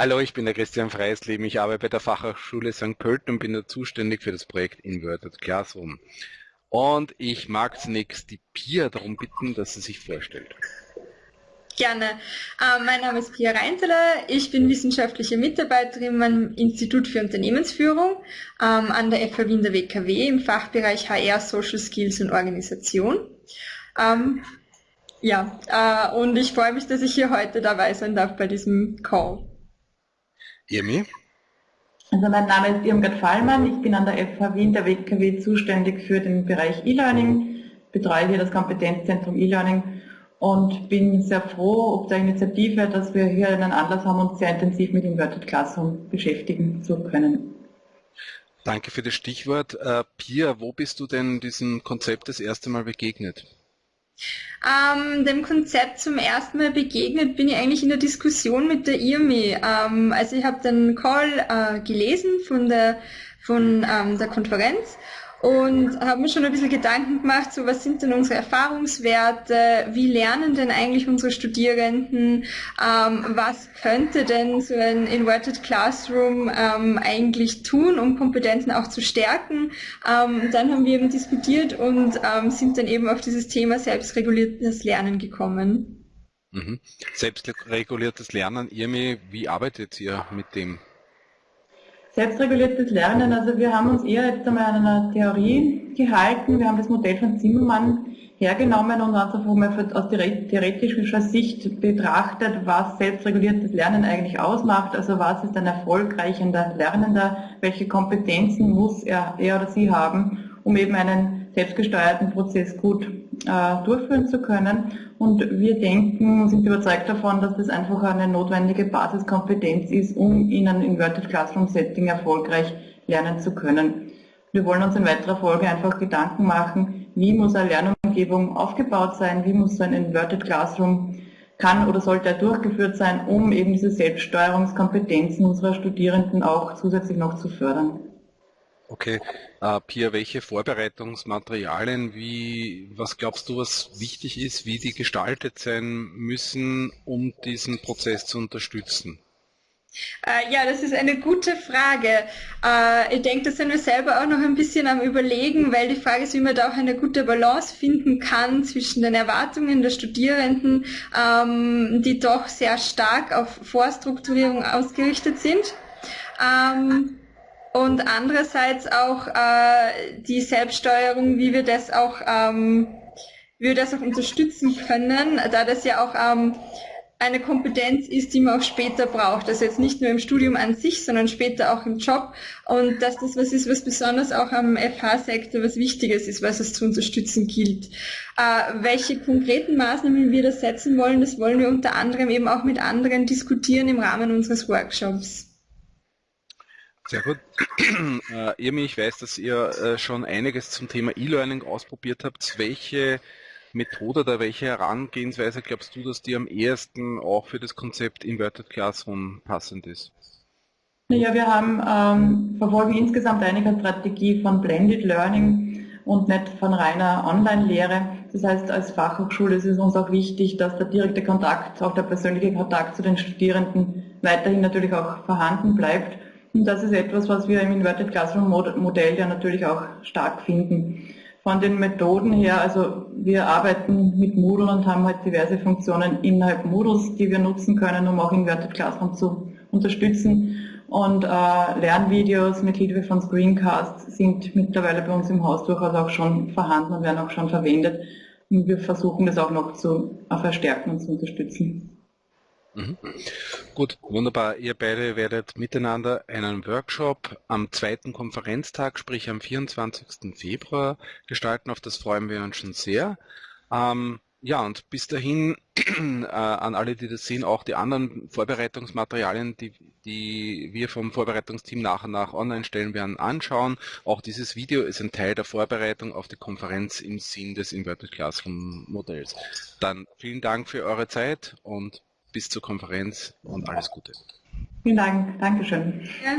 Hallo, ich bin der Christian Freisleben. Ich arbeite bei der Fachhochschule St. Pölten und bin da zuständig für das Projekt Inverted Classroom. Und ich mag zunächst die Pia darum bitten, dass sie sich vorstellt. Gerne. Äh, mein Name ist Pia Reinteler. Ich bin wissenschaftliche Mitarbeiterin am Institut für Unternehmensführung ähm, an der FH Wien der WKW im Fachbereich HR, Social Skills und Organisation. Ähm, ja, äh, und ich freue mich, dass ich hier heute dabei sein darf bei diesem Call. Irmi? Also mein Name ist Irmgard Fallmann, ich bin an der FH Wien der WKW zuständig für den Bereich E-Learning, betreue hier das Kompetenzzentrum E-Learning und bin sehr froh ob der Initiative, dass wir hier einen Anlass haben, uns sehr intensiv mit Inverted Classroom beschäftigen zu können. Danke für das Stichwort. Uh, Pia, wo bist du denn diesem Konzept das erste Mal begegnet? Ähm, dem Konzept zum ersten Mal begegnet bin ich eigentlich in der Diskussion mit der IRMI. Ähm, also ich habe den Call äh, gelesen von der, von ähm, der Konferenz und habe mir schon ein bisschen Gedanken gemacht, so was sind denn unsere Erfahrungswerte, wie lernen denn eigentlich unsere Studierenden, ähm, was könnte denn so ein Inverted Classroom ähm, eigentlich tun, um Kompetenzen auch zu stärken. Ähm, dann haben wir eben diskutiert und ähm, sind dann eben auf dieses Thema selbstreguliertes Lernen gekommen. Mhm. Selbstreguliertes Lernen, Irmi, wie arbeitet ihr mit dem Selbstreguliertes Lernen, also wir haben uns eher jetzt einmal an einer Theorie gehalten. Wir haben das Modell von Zimmermann hergenommen und uns einfach mal aus theoretischer Sicht betrachtet, was selbstreguliertes Lernen eigentlich ausmacht. Also was ist ein erfolgreicher Lernender, welche Kompetenzen muss er, er oder sie haben, um eben einen selbstgesteuerten Prozess gut durchführen zu können. Und wir denken, sind überzeugt davon, dass das einfach eine notwendige Basiskompetenz ist, um in einem Inverted Classroom Setting erfolgreich lernen zu können. Wir wollen uns in weiterer Folge einfach Gedanken machen, wie muss eine Lernumgebung aufgebaut sein, wie muss so ein Inverted Classroom kann oder sollte er durchgeführt sein, um eben diese Selbststeuerungskompetenzen unserer Studierenden auch zusätzlich noch zu fördern. Okay, äh, Pia, welche Vorbereitungsmaterialien, wie, was glaubst du, was wichtig ist, wie die gestaltet sein müssen, um diesen Prozess zu unterstützen? Äh, ja, das ist eine gute Frage. Äh, ich denke, da sind wir selber auch noch ein bisschen am Überlegen, weil die Frage ist, wie man da auch eine gute Balance finden kann zwischen den Erwartungen der Studierenden, ähm, die doch sehr stark auf Vorstrukturierung ausgerichtet sind. Ähm, und andererseits auch äh, die Selbststeuerung, wie wir das auch, ähm, wie wir das auch unterstützen können, da das ja auch ähm, eine Kompetenz ist, die man auch später braucht. Also jetzt nicht nur im Studium an sich, sondern später auch im Job. Und dass das was ist, was besonders auch am FH-Sektor was Wichtiges ist, was es zu unterstützen gilt. Äh, welche konkreten Maßnahmen wir da setzen wollen, das wollen wir unter anderem eben auch mit anderen diskutieren im Rahmen unseres Workshops. Sehr gut. Äh, Irmi, ich weiß, dass ihr äh, schon einiges zum Thema E-Learning ausprobiert habt. Welche Methode oder welche Herangehensweise glaubst du, dass die am ehesten auch für das Konzept Inverted Classroom passend ist? Ja, wir haben, ähm, verfolgen insgesamt eine Strategie von Blended Learning und nicht von reiner Online-Lehre. Das heißt, als Fachhochschule ist es uns auch wichtig, dass der direkte Kontakt, auch der persönliche Kontakt zu den Studierenden weiterhin natürlich auch vorhanden bleibt. Und das ist etwas, was wir im Inverted Classroom Modell ja natürlich auch stark finden. Von den Methoden her, also wir arbeiten mit Moodle und haben halt diverse Funktionen innerhalb Moodles, die wir nutzen können, um auch Inverted Classroom zu unterstützen. Und äh, Lernvideos mit Hilfe von Screencasts sind mittlerweile bei uns im Haus durchaus auch schon vorhanden und werden auch schon verwendet. Und wir versuchen das auch noch zu äh, verstärken und zu unterstützen. Mhm. Gut, wunderbar. Ihr beide werdet miteinander einen Workshop am zweiten Konferenztag, sprich am 24. Februar gestalten. Auf das freuen wir uns schon sehr. Ähm, ja, und bis dahin äh, an alle, die das sehen, auch die anderen Vorbereitungsmaterialien, die, die wir vom Vorbereitungsteam nach und nach online stellen werden, anschauen. Auch dieses Video ist ein Teil der Vorbereitung auf die Konferenz im Sinn des Inverted Classroom Modells. Dann vielen Dank für eure Zeit und bis zur Konferenz und alles Gute. Vielen Dank. Dankeschön. Ja.